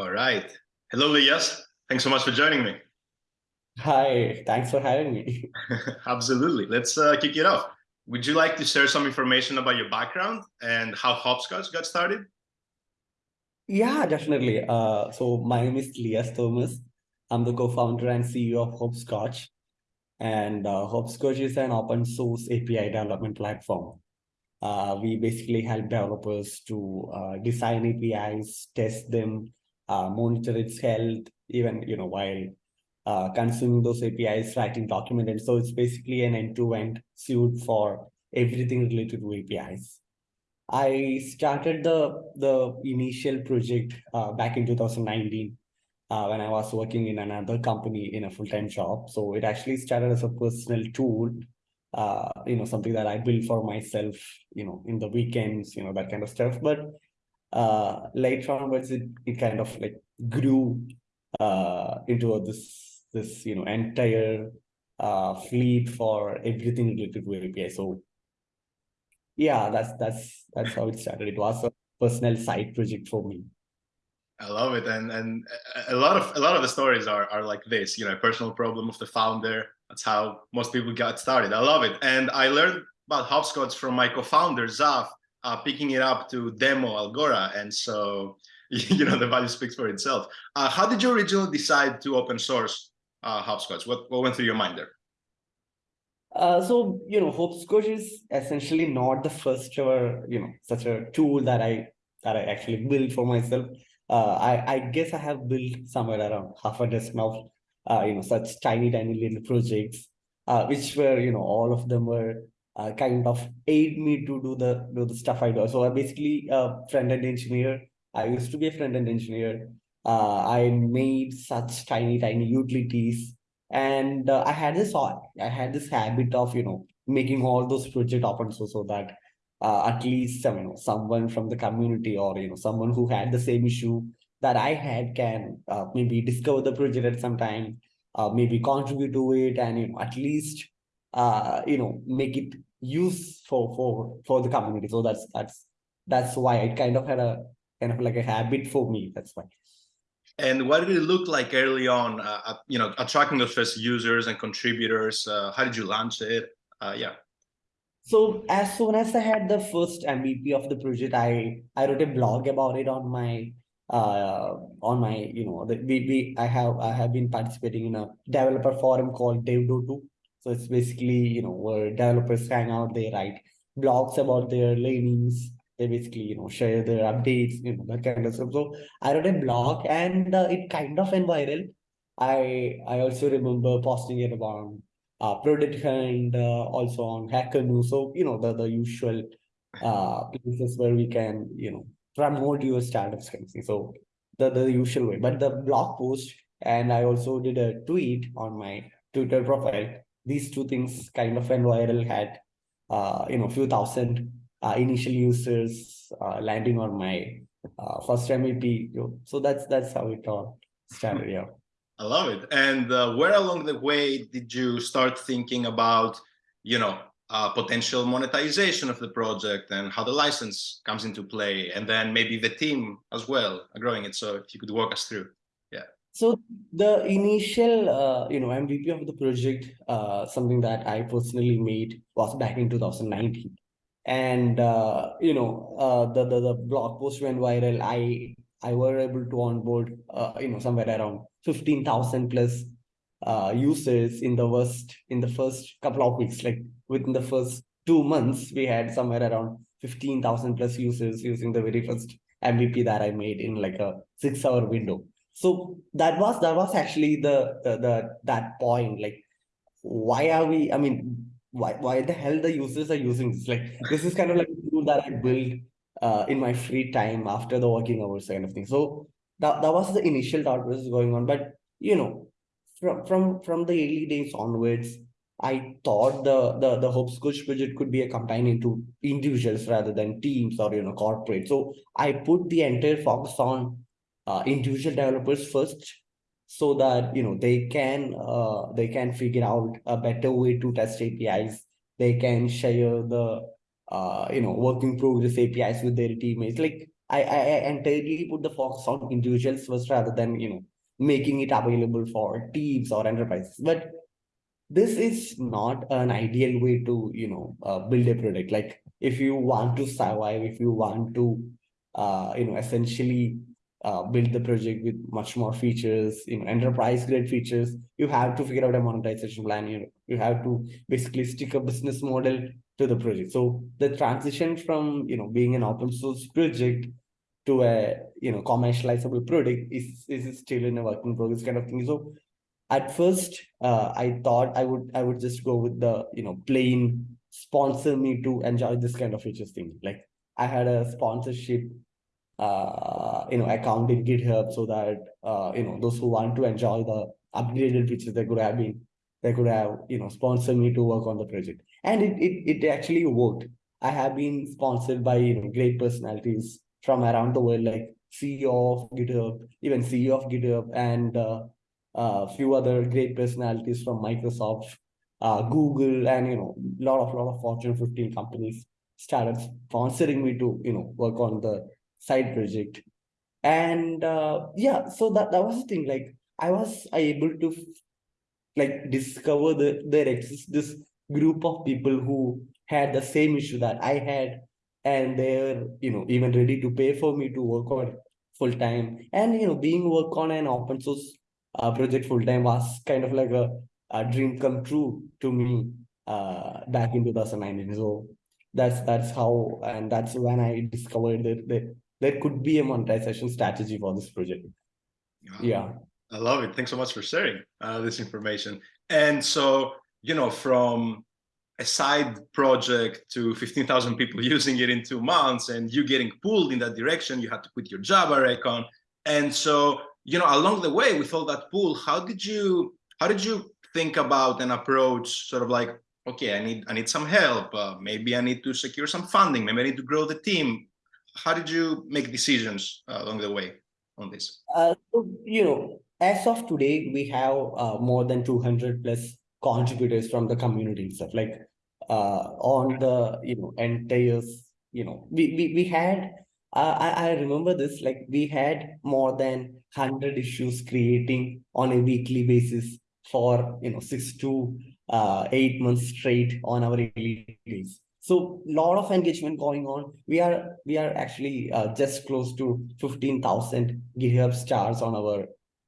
All right. Hello, Liyas. Thanks so much for joining me. Hi, thanks for having me. Absolutely. Let's uh, kick it off. Would you like to share some information about your background and how Hoppscotch got started? Yeah, definitely. Uh, so my name is Liyas Thomas. I'm the co-founder and CEO of Hoppscotch. And uh, Hoppscotch is an open source API development platform. Uh, we basically help developers to uh, design APIs, test them, monitor its health, even you know while uh, consuming those APIs, writing document. And so it's basically an end-to-end -end suite for everything related to APIs. I started the the initial project uh, back in 2019 uh, when I was working in another company in a full-time job. So it actually started as a personal tool uh, you know, something that I built for myself, you know, in the weekends, you know, that kind of stuff. But uh, later onwards, it, it kind of like grew uh, into this, this, you know, entire uh, fleet for everything related to API. So yeah, that's, that's, that's how it started. It was a personal side project for me. I love it, and and a lot of a lot of the stories are are like this. You know, personal problem of the founder. That's how most people got started. I love it, and I learned about hoppscotch from my co-founder Zaf, uh, picking it up to demo Algora, and so you know the value speaks for itself. Uh, how did you originally decide to open source uh, hoppscotch? What what went through your mind there? Uh, so you know, hoppscotch is essentially not the first ever you know such a tool that I that I actually built for myself uh, I, I guess I have built somewhere around half a dozen of, uh, you know, such tiny, tiny little projects, uh, which were, you know, all of them were uh, kind of aid me to do the do the stuff I do. So I basically a front-end engineer. I used to be a front-end engineer. Uh, I made such tiny, tiny utilities. And uh, I had this I had this habit of, you know, making all those projects open source so that uh, at least you know someone from the community or you know someone who had the same issue that I had can uh, maybe discover the project at some time, uh, maybe contribute to it, and you know at least uh, you know make it use for for for the community. So that's that's that's why it kind of had a kind of like a habit for me. That's why. And what did it look like early on? Uh, you know, attracting the first users and contributors. Uh, how did you launch it? Uh, yeah. So as soon as I had the first MVP of the project, I I wrote a blog about it on my uh on my you know the we, we I have I have been participating in a developer forum called Dev.to. So it's basically you know where developers hang out, they write blogs about their learnings, they basically you know share their updates, you know that kind of stuff. So I wrote a blog and uh, it kind of went viral. I I also remember posting it about uh, Product Hunt, uh, also on Hacker News. So, you know, the, the usual uh, places where we can, you know, promote your startups. So the, the usual way. But the blog post, and I also did a tweet on my Twitter profile. These two things kind of went viral, had, uh, you know, a few thousand uh, initial users uh, landing on my uh, first MVP. So that's that's how it all started. Yeah. I love it. And uh, where along the way did you start thinking about, you know, uh, potential monetization of the project and how the license comes into play, and then maybe the team as well, growing it. So if you could walk us through. So the initial, uh, you know, MVP of the project, uh, something that I personally made was back in 2019, and uh, you know, uh, the, the the blog post went viral. I I were able to onboard, uh, you know, somewhere around 15,000 plus uh, users in the first in the first couple of weeks. Like within the first two months, we had somewhere around 15,000 plus users using the very first MVP that I made in like a six hour window. So that was that was actually the the, the that point. Like, why are we? I mean, why why the hell the users are using this? Like, this is kind of like a tool that I built uh, in my free time after the working hours kind of thing. So that, that was the initial thought process going on. But, you know, from, from, from the early days onwards, I thought the, the, the Hoppscotch project could be a companion to individuals rather than teams or, you know, corporate. So I put the entire focus on uh, individual developers first so that, you know, they can, uh, they can figure out a better way to test APIs. They can share the uh, you know, working progress APIs with their teammates. Like I, I, entirely put the focus on individuals first rather than, you know, making it available for teams or enterprises. But this is not an ideal way to, you know, uh, build a product. Like if you want to survive, if you want to, uh, you know, essentially uh, build the project with much more features, you know, enterprise grade features, you have to figure out a monetization plan. You, you have to basically stick a business model to the project. So the transition from, you know, being an open source project to a, you know, commercializable product is, is still in a work in progress kind of thing. So at first, uh, I thought I would, I would just go with the, you know, plain sponsor me to enjoy this kind of features thing. Like I had a sponsorship uh, you know, account in GitHub so that, uh, you know, those who want to enjoy the upgraded features they could have been, they could have, you know, sponsored me to work on the project. And it, it, it actually worked. I have been sponsored by, you know, great personalities from around the world, like CEO of GitHub, even CEO of GitHub, and uh, a few other great personalities from Microsoft, uh, Google, and, you know, a lot of, lot of Fortune 15 companies started sponsoring me to, you know, work on the side project. And uh, yeah so that that was the thing. Like i was able to like discover the there exists this group of people who had the same issue that i had. And they're you know even ready to pay for me to work on full time and you know being work on an open source uh, project full time was kind of like a, a dream come true to me uh, back in 2019 so that's that's how and that's when i discovered that, that there could be a monetization strategy for this project. Wow. Yeah. I love it. Thanks so much for sharing uh, this information. And so, you know, from a side project to 15,000 people using it in two months and you getting pulled in that direction, you had to quit your job, I reckon. And so, you know, along the way with all that pull, how did you, how did you think about an approach sort of like, okay, I need, I need some help. Uh, maybe I need to secure some funding. Maybe I need to grow the team how did you make decisions uh, along the way on this? Uh, so, you know, as of today, we have uh, more than 200 plus contributors from the community itself. Like uh, on the, you know, entire, you know, we, we, we had, I, I remember this, like we had more than 100 issues creating on a weekly basis for, you know, six to uh, eight months straight on our release. So a lot of engagement going on. We are we are actually uh, just close to 15,000 GitHub stars on our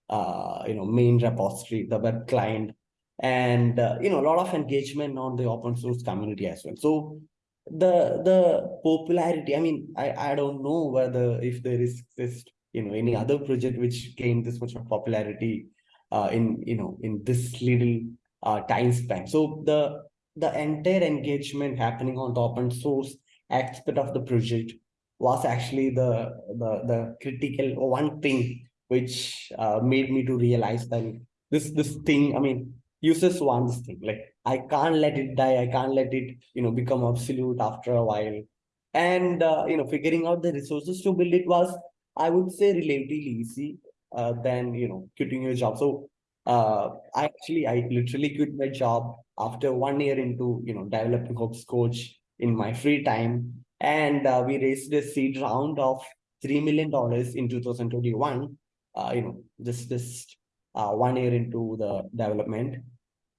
uh, you know main repository, the web client, and uh, you know a lot of engagement on the open source community as well. So the the popularity. I mean, I I don't know whether if there is this you know any other project which gained this much of popularity uh, in you know in this little uh, time span. So the the entire engagement happening on the open source aspect of the project was actually the the, the critical one thing which uh, made me to realize that this this thing i mean users want this thing like i can't let it die i can't let it you know become absolute after a while. And uh, you know figuring out the resources to build it was i would say relatively easy uh, than you know quitting your job. So uh, I actually I literally quit my job after one year into you know developing Hoppscotch in my free time, and uh, we raised a seed round of three million dollars in 2021. Uh, you know, just just uh, one year into the development,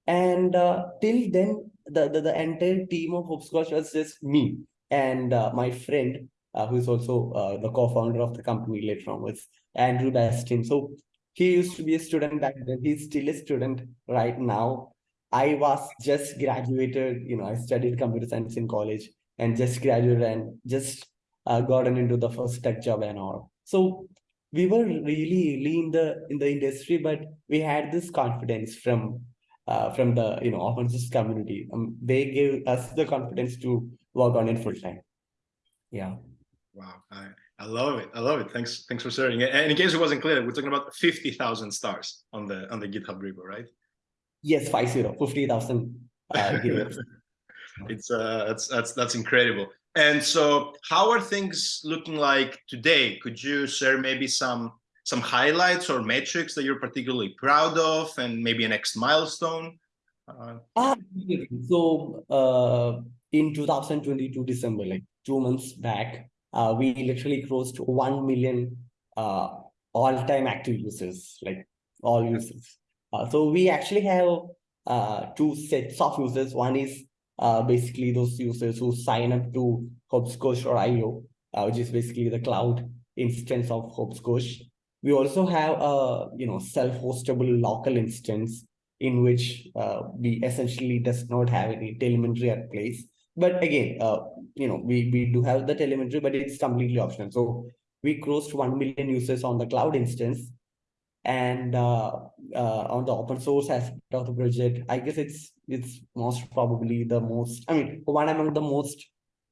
and uh, till then the, the the entire team of Hoppscotch was just me and uh, my friend uh, who's also uh, the co-founder of the company later on was Andrew Bastin. So he used to be a student back then. He's still a student right now. I was just graduated, you know, I studied computer science in college and just graduated and just uh, gotten into the first tech job and all. So we were really, really in the in the industry, but we had this confidence from uh, from the you know open source community. Um, they gave us the confidence to work on it full time. Yeah. Wow. I love it. I love it. Thanks. Thanks for sharing. And in case it wasn't clear, we're talking about 50,000 stars on the on the GitHub repo, right? Yes, five zero, 50,000. Uh, it's uh, that's that's that's incredible. And so, how are things looking like today? Could you share maybe some some highlights or metrics that you're particularly proud of, and maybe a next milestone? Uh, ah, so uh, in 2022 December, like two months back, uh, we literally crossed 1 million uh, all-time active users, like all users. Uh, so we actually have uh, two sets of users. One is uh, basically those users who sign up to Hoppscotch or IO, uh, which is basically the cloud instance of Hoppscotch. We also have a you know self-hostable local instance in which we essentially does not have any telemetry at place. But again, uh, you know, we, we do have the telemetry, but it's completely optional. So we crossed 1 million users on the cloud instance and uh, uh, on the open source aspect of the project, I guess it's it's most probably the most, I mean, one among the most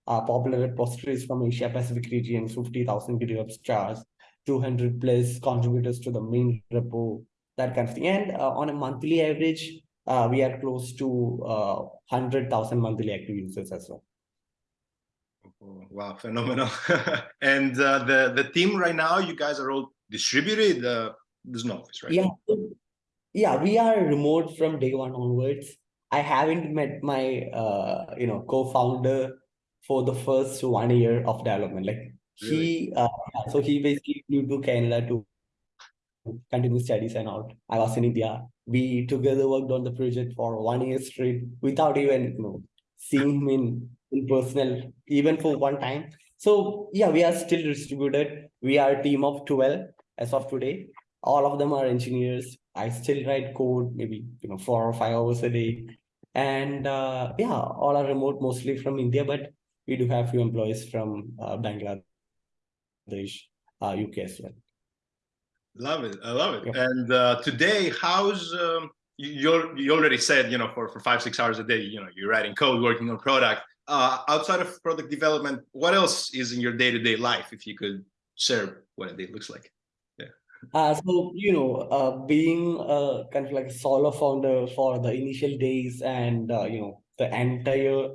uh, popular repositories from Asia Pacific region, 50,000 GitHub stars, 200 plus contributors to the main repo, that kind of thing. And uh, on a monthly average, uh, we are close to uh, 100,000 monthly active users as well. Oh, wow, phenomenal. and uh, the, the team right now, you guys are all distributed. Uh, there's no office, right? Yeah, yeah, we are remote from day one onwards. I haven't met my, uh, you know, co-founder for the first one year of development. Like really? he, uh, so he basically flew to Canada to continue studies and all. I was in India. We together worked on the project for one year straight without even, you know, seeing him in, in personal, even for one time. So yeah, we are still distributed. We are a team of 12 as of today all of them are engineers. I still write code, maybe you know four or five hours a day, and uh, yeah, all are remote, mostly from India, but we do have few employees from uh, Bangladesh, uh, UK as well. Love it, I love it. Yeah. And uh, today, how's um, you? You already said you know for for five six hours a day, you know you're writing code, working on product. Uh, outside of product development, what else is in your day to day life? If you could share what a day looks like. Uh, so, you know, uh, being uh, kind of like a solo founder for the initial days and, uh, you know, the entire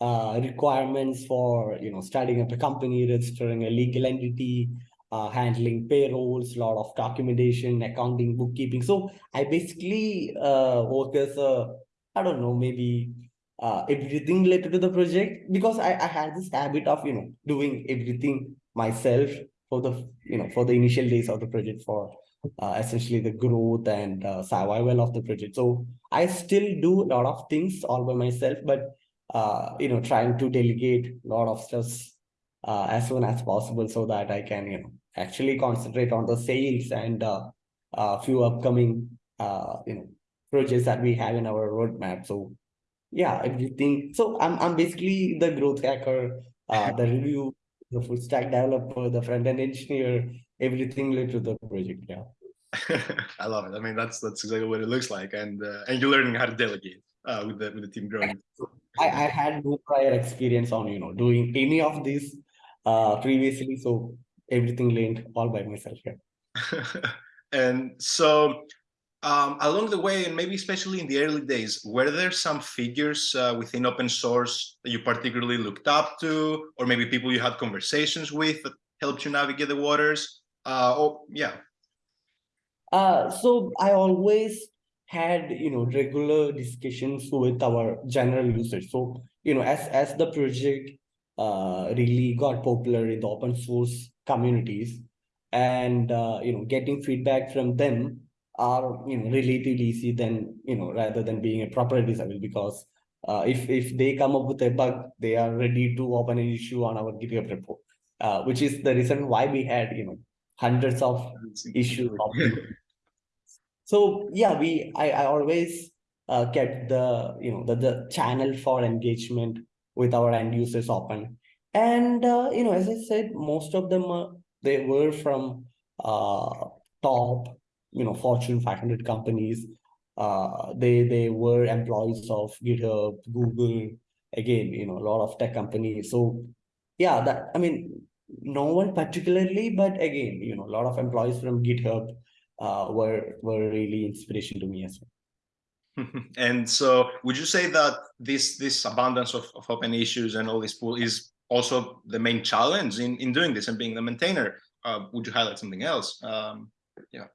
uh, requirements for, you know, starting up a company, registering a legal entity, uh, handling payrolls, a lot of documentation, accounting, bookkeeping. So I basically uh, work as a, I don't know, maybe uh, everything related to the project because I, I had this habit of, you know, doing everything myself for the you know for the initial days of the project for uh, essentially the growth and uh, survival of the project so i still do a lot of things all by myself but uh, you know trying to delegate a lot of stuff uh, as soon as possible so that i can you know actually concentrate on the sales and uh, a few upcoming uh, you know projects that we have in our roadmap so yeah everything so i'm, I'm basically the growth hacker uh, the review the full stack developer, the front end engineer, everything related to the project. Yeah. I love it. I mean, that's that's exactly what it looks like, and uh, and you're learning how to delegate uh, with the with the team growing. I, I had no prior experience on you know doing any of this uh, previously, so everything learned all by myself. Yeah. and so um, along the way, and maybe especially in the early days, were there some figures uh, within open source that you particularly looked up to, or maybe people you had conversations with that helped you navigate the waters? Uh, oh, yeah. Uh, so I always had, you know, regular discussions with our general users. So, you know, as, as the project uh, really got popular in the open source communities and, uh, you know, getting feedback from them, are you know relatively easy than you know rather than being a proper disabled because uh, if if they come up with a bug they are ready to open an issue on our github repo uh, which is the reason why we had you know hundreds of issues. So yeah we i, I always uh, kept the you know the, the channel for engagement with our end users open and uh, you know as i said most of them uh, they were from uh, top you know Fortune 500 companies. Uh, they they were employees of GitHub, Google, again, you know, a lot of tech companies. So yeah, that I mean, no one particularly, but again, you know, a lot of employees from GitHub uh, were were really inspiration to me as well. and so would you say that this this abundance of, of open issues and all this pool is also the main challenge in in doing this and being the maintainer uh, would you highlight something else um, yeah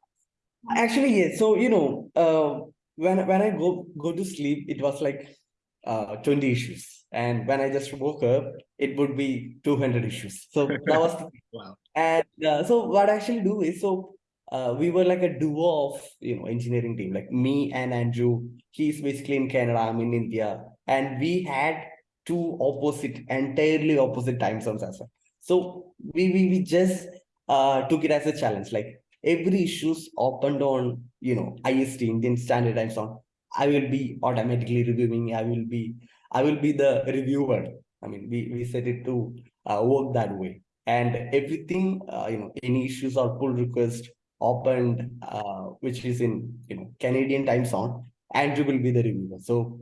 Actually, yes. So, you know, uh, when when I go go to sleep, it was like uh, 20 issues. and when I just woke up, it would be 200 issues. So that was wow. And uh, so what I actually do is so uh, we were like a duo of you know engineering team, like me and Andrew. He's basically in Canada, I'm in India, and we had two opposite, entirely opposite time zones as well. So we we, we just uh, took it as a challenge. Like every issues opened on you know IST Indian Standard Time Zone. I will be automatically reviewing. I will be I will be the reviewer. I mean, we we set it to uh, work that way and everything uh, you know any issues or pull request opened uh, which is in you know canadian time zone andrew will be the reviewer so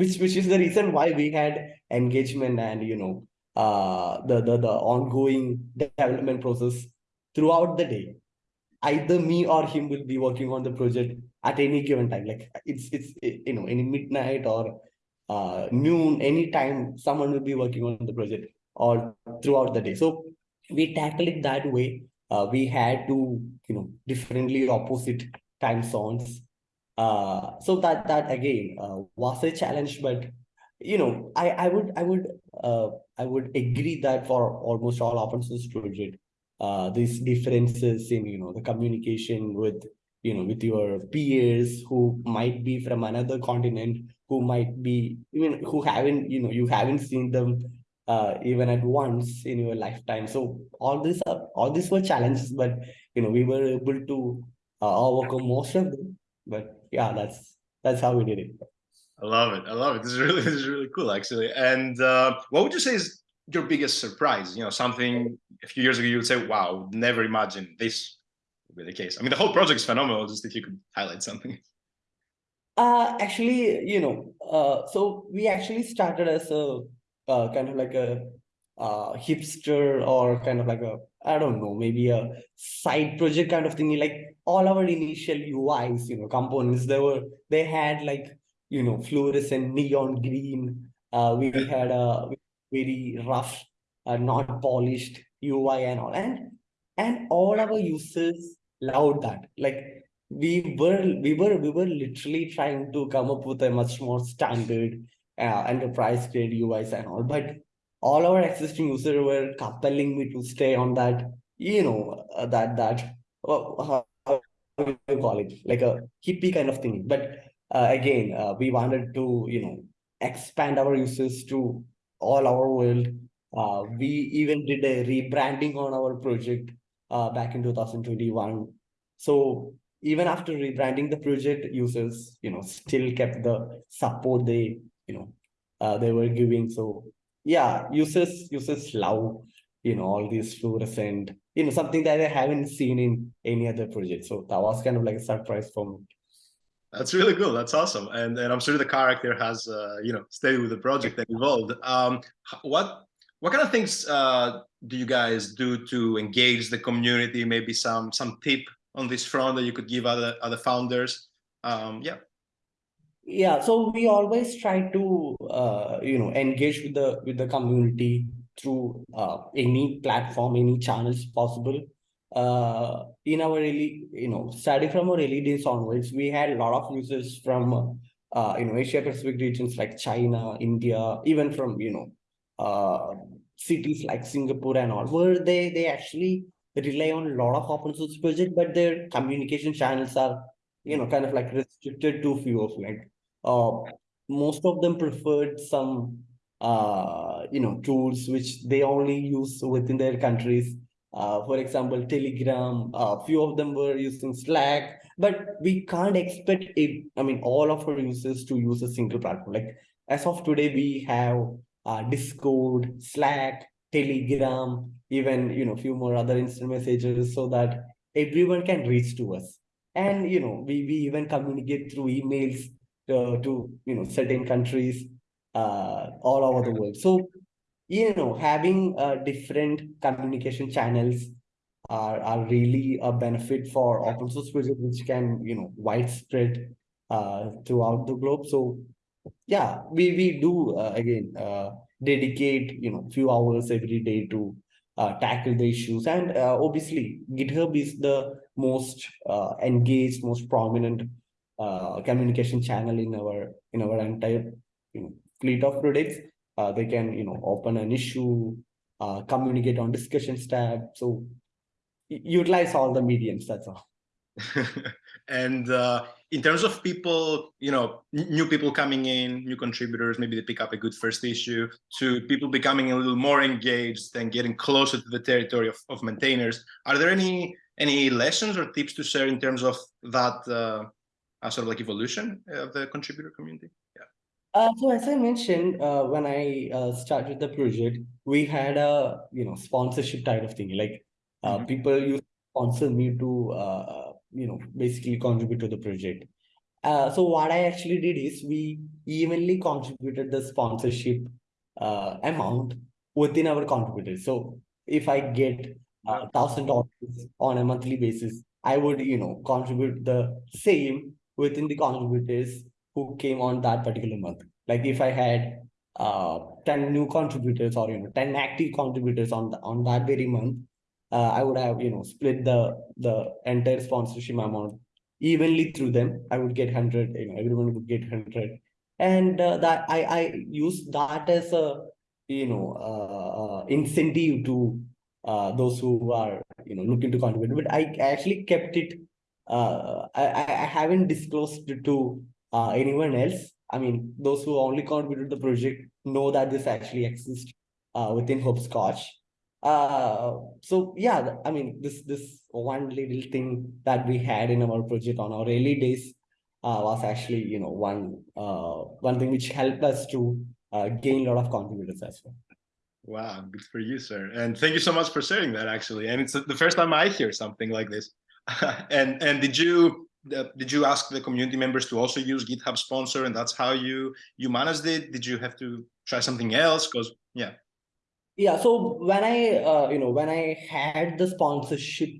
which which is the reason why we had engagement and you know uh the the, the ongoing development process throughout the day either me or him will be working on the project at any given time like it's it's you know any midnight or uh noon anytime someone will be working on the project or throughout the day. So we tackle it that way. Uh, we had to, you know, differently opposite time zones. Uh, so that that again uh, was a challenge, but you know, I I would I would uh, I would agree that for almost all open source project, uh, these differences in you know the communication with you know with your peers who might be from another continent, who might be even who haven't you know you haven't seen them uh, even at once in your lifetime. So all these are all these were challenges, but you know we were able to uh, overcome most of them. But yeah, that's that's how we did it. I love it. I love it. This is really this is really cool actually. And uh, what would you say is your biggest surprise? You know, something a few years ago you would say, "Wow, never imagined this would be the case." I mean, the whole project is phenomenal. Just if you could highlight something. Uh, actually, you know, uh, so we actually started as a uh, kind of like a uh, hipster or kind of like a I don't know maybe a side project kind of thing. Like all our initial UIs, you know, components they were they had like you know fluorescent neon green. Uh, we had a very rough, uh, not polished UI and all, and and all our users loved that. Like we were we were we were literally trying to come up with a much more standard uh, enterprise grade UIs and all, but all our existing users were compelling me to stay on that, you know, uh, that that do you call it, like a hippie kind of thing. But uh, again, uh, we wanted to, you know, expand our users to all our world. Uh, we even did a rebranding on our project uh, back in 2021. So even after rebranding the project, users, you know, still kept the support they you know uh, they were giving so yeah users users love you know all these fluorescent you know something that i haven't seen in any other project. So that was kind of like a surprise for me. That's really cool. That's awesome. And and i'm sure the character has uh, you know stayed with the project and evolved. Um what what kind of things uh, do you guys do to engage the community? Maybe some some tip on this front that you could give other other founders? Um yeah. Yeah so we always try to uh, you know engage with the with the community through uh, any platform any channels possible. Uh, in our early you know starting from our early days onwards we had a lot of users from uh, you know asia pacific regions like china india even from you know uh, cities like singapore and all where they they actually rely on a lot of open source projects but their communication channels are you know kind of like restricted to few of like uh, most of them preferred some uh, you know tools which they only use within their countries. Uh, for example, Telegram. A uh, few of them were using Slack, but we can't expect it. I mean, all of our users to use a single platform. Like as of today, we have uh, Discord, Slack, Telegram, even you know few more other instant messages, so that everyone can reach to us. And you know, we we even communicate through emails uh, to you know certain countries uh, all over the world. So you know having uh, different communication channels are are really a benefit for open source projects which can you know widespread uh, throughout the globe. So yeah, we we do uh, again uh, dedicate you know few hours every day to uh, tackle the issues and uh, obviously github is the most uh, engaged most prominent uh, communication channel in our in our entire you know, fleet of products Uh, they can, you know, open an issue, uh, communicate on discussions tab. So utilize all the mediums, that's all. and uh, in terms of people, you know, new people coming in, new contributors, maybe they pick up a good first issue, to people becoming a little more engaged and getting closer to the territory of, of maintainers. Are there any any lessons or tips to share in terms of that uh, sort of like evolution of the contributor community? Uh, so as I mentioned, uh, when I uh, started the project, we had a you know sponsorship type of thing. Like mm -hmm. people used to sponsor me to uh, you know basically contribute to the project. Uh, so what I actually did is we evenly contributed the sponsorship uh, amount within our contributors. So if I get a thousand dollars on a monthly basis, I would you know contribute the same within the contributors who came on that particular month. Like if I had uh 10 new contributors or you know 10 active contributors on the, on that very month, uh, I would have, you know, split the the entire sponsorship amount evenly through them. I would get 100, you know, everyone would get 100. And uh, that I, I use that as a, you know, uh, incentive to uh, those who are, you know, looking to contribute. But I actually kept it, uh, I, I haven't disclosed to uh, anyone else. I mean, those who only contributed to the project know that this actually exists uh, within Hoppscotch. Uh, so yeah, I mean, this this one little thing that we had in our project on our early days uh, was actually, you know, one uh, one thing which helped us to uh, gain a lot of contributors as well. Wow, good for you, sir. And thank you so much for sharing that actually. And it's the first time I hear something like this. and and did you uh, did you ask the community members to also use GitHub sponsor and that's how you you managed it? Did you have to try something else? Because yeah. Yeah, so when I, uh, you know, when I had the sponsorship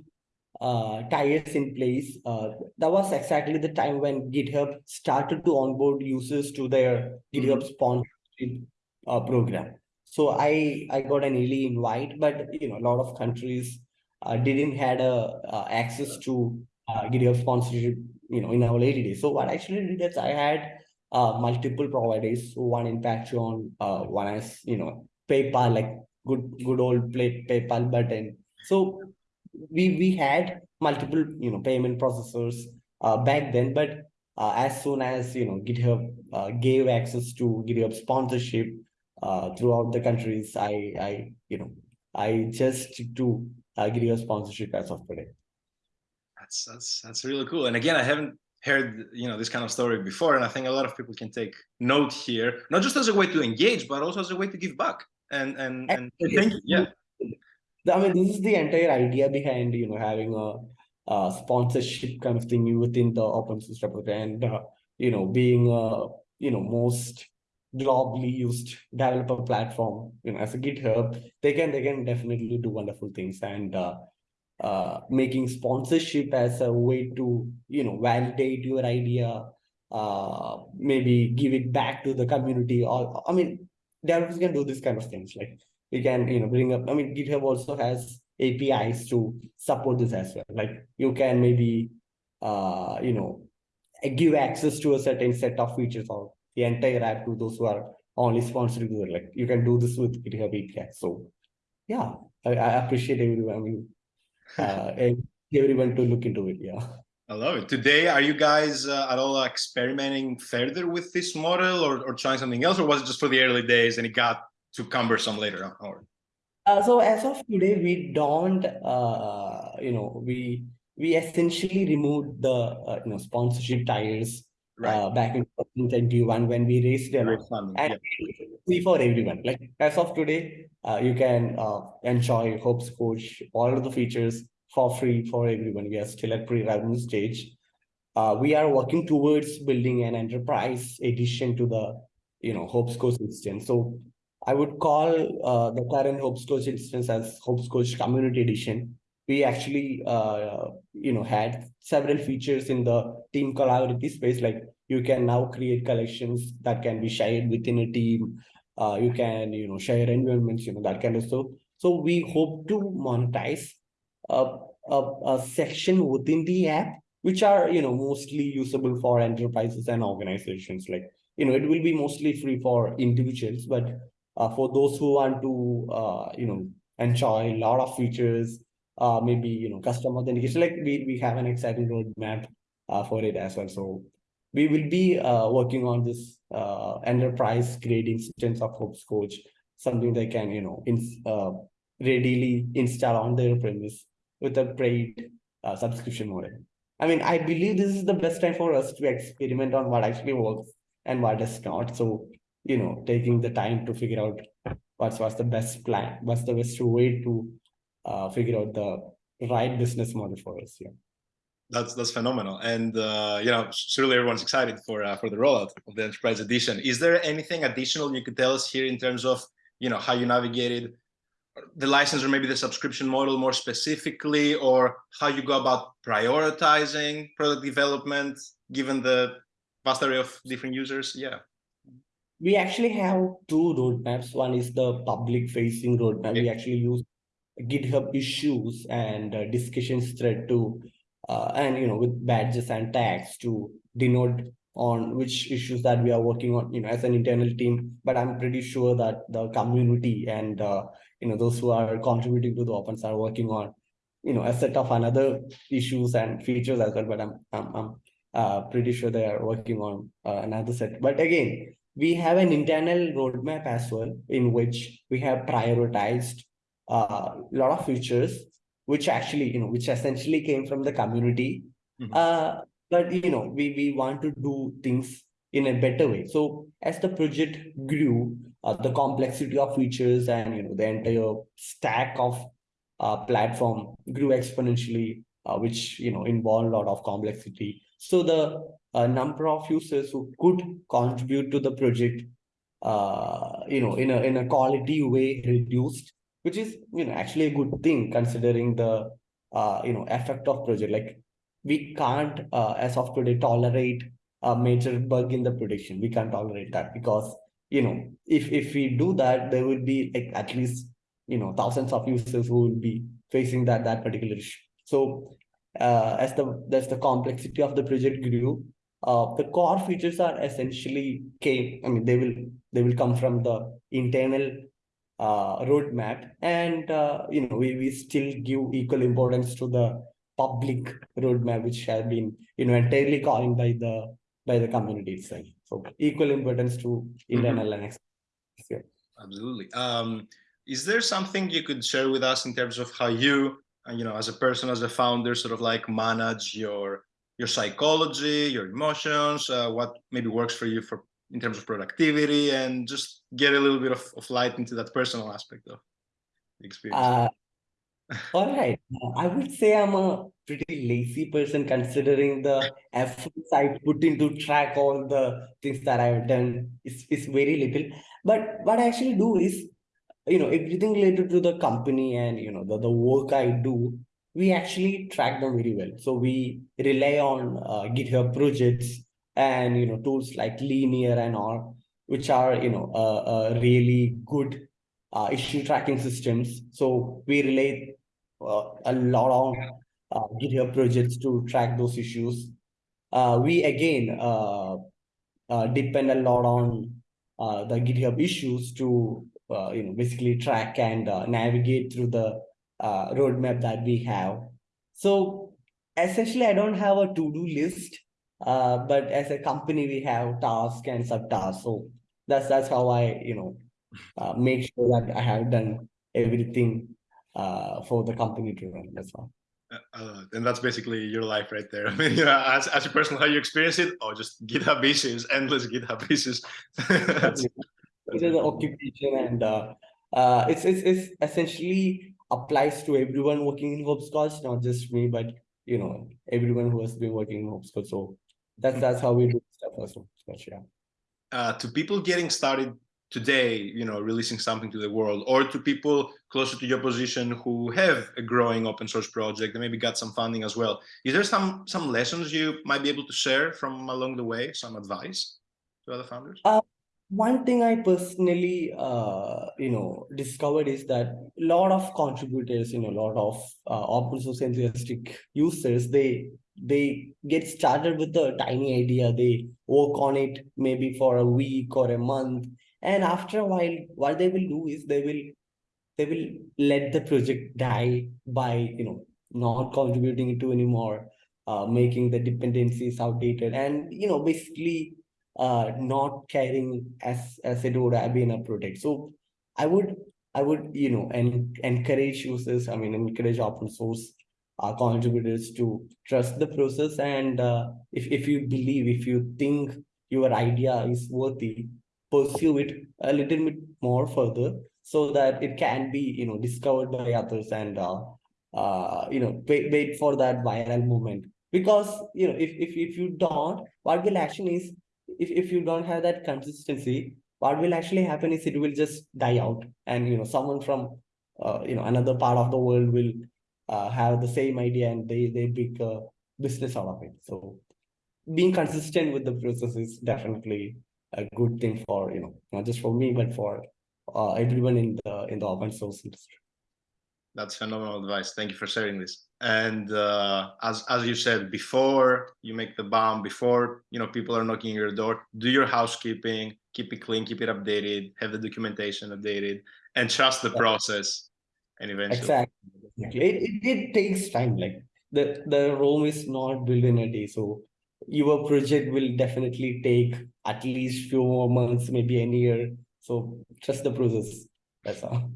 uh, ties in place, uh, that was exactly the time when GitHub started to onboard users to their GitHub mm-hmm. sponsorship uh, program. So I I got an early invite, but you know, a lot of countries uh, didn't had a uh, access to uh, GitHub sponsorship, you know, in our early days. So what I actually did is I had uh, multiple providers, one in Patreon, uh, one as you know PayPal, like good good old play, PayPal button. So we we had multiple you know payment processors uh, back then, but uh, as soon as you know GitHub uh, gave access to GitHub sponsorship uh, throughout the countries, I I you know I just to uh, GitHub sponsorship as of today. That's that's that's really cool. And again, I haven't heard you know this kind of story before, and I think a lot of people can take note here, not just as a way to engage, but also as a way to give back and and and thank you. Yeah. I mean, this is the entire idea behind you know having a, a sponsorship kind of thing within the open source repository, and uh, you know being a you know most globally used developer platform you know as a github they can they can definitely do wonderful things and uh, uh, making sponsorship as a way to you know validate your idea uh, maybe give it back to the community or i mean developers can do this kind of things. Like you can, you know, bring up, I mean, GitHub also has APIs to support this as well. Like you can maybe, uh, you know, give access to a certain set of features or the entire app to those who are only sponsored. Like you can do this with GitHub API. So yeah, I, I appreciate everyone. I mean, uh, everyone to look into it. Yeah. I love it. Today, are you guys uh, at all experimenting further with this model or, or trying something else, or was it just for the early days and it got too cumbersome later on? Or... Uh, so as of today, we don't, uh, you know, we we essentially removed the uh, you know sponsorship tires right. Uh, back in 2021 when we raised them and yeah. free for everyone. Like as of today, uh, you can enjoy Hoppscotch, all of the features for free for everyone. We are still at pre-revenue stage. Uh, we are working towards building an enterprise edition to the, you know, Hoppscotch instance. So I would call uh, the current Hoppscotch instance as Hoppscotch Community Edition. We actually, uh, you know, had several features in the team collaborative space. Like you can now create collections that can be shared within a team. Uh, you can, you know, share environments, you know, that kind of stuff. So we hope to monetize a, a, a section within the app, which are, you know, mostly usable for enterprises and organizations. Like, you know, it will be mostly free for individuals, but uh, for those who want to, uh, you know, enjoy a lot of features, uh, maybe, you know, custom authentication, like we, we have an exciting roadmap for it as well. So we will be uh, working on this uh, enterprise grade instance of Hoppscotch, something they can, you know, in, uh, readily install on their premise with a paid uh, subscription model. I mean, I believe this is the best time for us to experiment on what actually works and what does not. So, you know, taking the time to figure out what's what's the best plan, what's the best way to uh, figure out the right business model for us. Yeah. That's that's phenomenal, and uh, you know, surely everyone's excited for uh, for the rollout of the enterprise edition. Is there anything additional you could tell us here in terms of you know how you navigated the license or maybe the subscription model more specifically, or how you go about prioritizing product development given the vast array of different users? Yeah. We actually have two roadmaps. One is the public facing roadmap. We actually use GitHub issues and uh, discussions thread to, uh, and you know, with badges and tags to denote on which issues that we are working on, you know, as an internal team. But I'm pretty sure that the community and uh, you know those who are contributing to the opens are working on, you know, a set of another issues and features as well. But I'm I'm, I'm uh, pretty sure they are working on uh, another set. But again, we have an internal roadmap as well in which we have prioritized a uh, lot of features which actually you know which essentially came from the community. Mm -hmm. uh but you know we we want to do things in a better way. So as the project grew uh, the complexity of features and you know the entire stack of uh, platform grew exponentially uh, which you know involved a lot of complexity. So the uh, number of users who could contribute to the project uh, you know in a in a quality way reduced which is you know actually a good thing considering the uh, you know effect of project like we can't uh, as of today tolerate a major bug in the prediction. We can't tolerate that because you know if if we do that there will be like at least you know thousands of users who will be facing that that particular issue. So uh, as the as the complexity of the project grew uh, the core features are essentially came i mean they will they will come from the internal uh, roadmap and uh, you know we, we still give equal importance to the public roadmap which has been you know entirely coined by the by the community itself so equal importance to mm-hmm. internal mm -hmm. and external absolutely um is there something you could share with us in terms of how you uh, you know as a person as a founder sort of like manage your your psychology your emotions uh, what maybe works for you for in terms of productivity and just get a little bit of, of light into that personal aspect of the experience. Uh, all right. I would say I'm a pretty lazy person considering the efforts I put into track all the things that I've done. It's, it's very little. But what I actually do is, you know, everything related to the company and, you know, the, the work I do, we actually track them very well. So we rely on uh, GitHub projects and you know tools like linear and all which are you know uh, uh, really good uh, issue tracking systems. So we relate uh, a lot on uh, github projects to track those issues. Uh, we again depend a lot on the github issues to you know basically track and navigate through the roadmap that we have. So essentially i don't have a to-do list uh, but as a company, we have tasks and subtasks. So that's that's how I, you know, uh, make sure that I have done everything uh, for the company to run. That's all. Uh, and that's basically your life right there. I mean, you know, as, as a person, how you experience it, or just GitHub issues, endless GitHub issues. it is an occupation, and uh, uh, it's, it's it's essentially applies to everyone working in Hoppscotch, not just me, but you know everyone who has been working in Hoppscotch. So that's that's how we do stuff also. Yeah. Uh, to people getting started today, you know, releasing something to the world, or to people closer to your position who have a growing open source project and maybe got some funding as well, is there some some lessons you might be able to share from along the way, some advice to other founders? Uh, one thing I personally, uh, you know, discovered is that a lot of contributors, you know, a lot of uh, open source enthusiastic users, they they get started with a tiny idea. They work on it maybe for a week or a month. And after a while what they will do is they will they will let the project die by you know not contributing it to anymore uh, making the dependencies outdated and you know basically uh, not caring as as it would have been a project. So i would i would you know and encourage users i mean encourage open source uh, contributors to trust the process. And uh, if, if you believe if you think your idea is worthy pursue it a little bit more further so that it can be you know discovered by others and uh, uh, you know wait, wait for that viral moment. Because you know if, if if you don't what will happen is if, if you don't have that consistency what will actually happen is it will just die out. And you know someone from uh, you know another part of the world will uh, have the same idea and they they make a business out of it. So being consistent with the process is definitely a good thing for you know not just for me but for uh, everyone in the in the open source industry. That's phenomenal advice. Thank you for sharing this. And uh, as as you said before you make the bomb before you know people are knocking your door do your housekeeping keep it clean keep it updated have the documentation updated and trust the yeah. process and eventually exactly it, it, it takes time like the the rome is not built in a day so your project will definitely take at least few more months maybe a year so trust the process. That's all.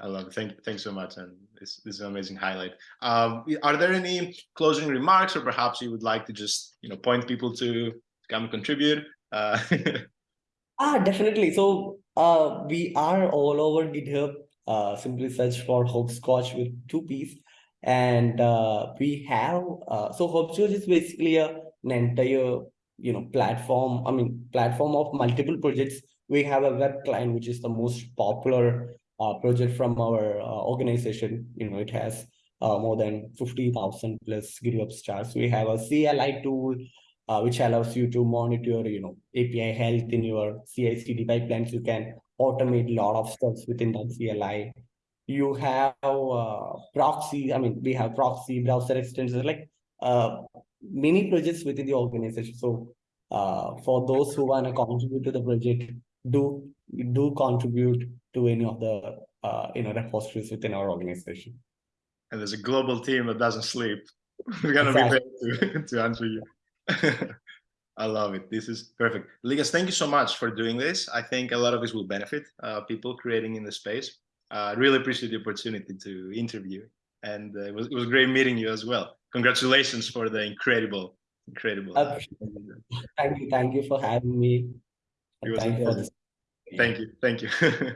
I love it. Thank you. Thanks so much. And this, this is an amazing highlight. Um, are there any closing remarks or perhaps you would like to just, you know, point people to come contribute? Uh, ah, definitely. So uh, we are all over GitHub. Uh, simply search for Hoppscotch with two P's. And uh, we have, uh, so Hoppscotch is basically a, an entire, you know, platform, I mean, platform of multiple projects we have a web client, which is the most popular uh, project from our uh, organization. You know, it has uh, more than 50,000 plus GitHub stars. We have a CLI tool, which allows you to monitor, you know, API health in your CI/CD pipelines. You can automate a lot of steps within that CLI. You have uh, proxy. I mean, we have proxy browser extensions, like uh, many projects within the organization. So uh, for those who want to contribute to the project, do do contribute to any of the uh, you know repositories within our organization. And there's a global team that doesn't sleep. We're gonna exactly. be there to, to answer you. I love it. This is perfect. Liyas, thank you so much for doing this. I think a lot of this will benefit uh, people creating in the space. Uh, I uh, really appreciate the opportunity to interview. And uh, it, was, it was great meeting you as well. Congratulations for the incredible, incredible. thank you. Thank you for having me. Thank you. Thank you. Thank you.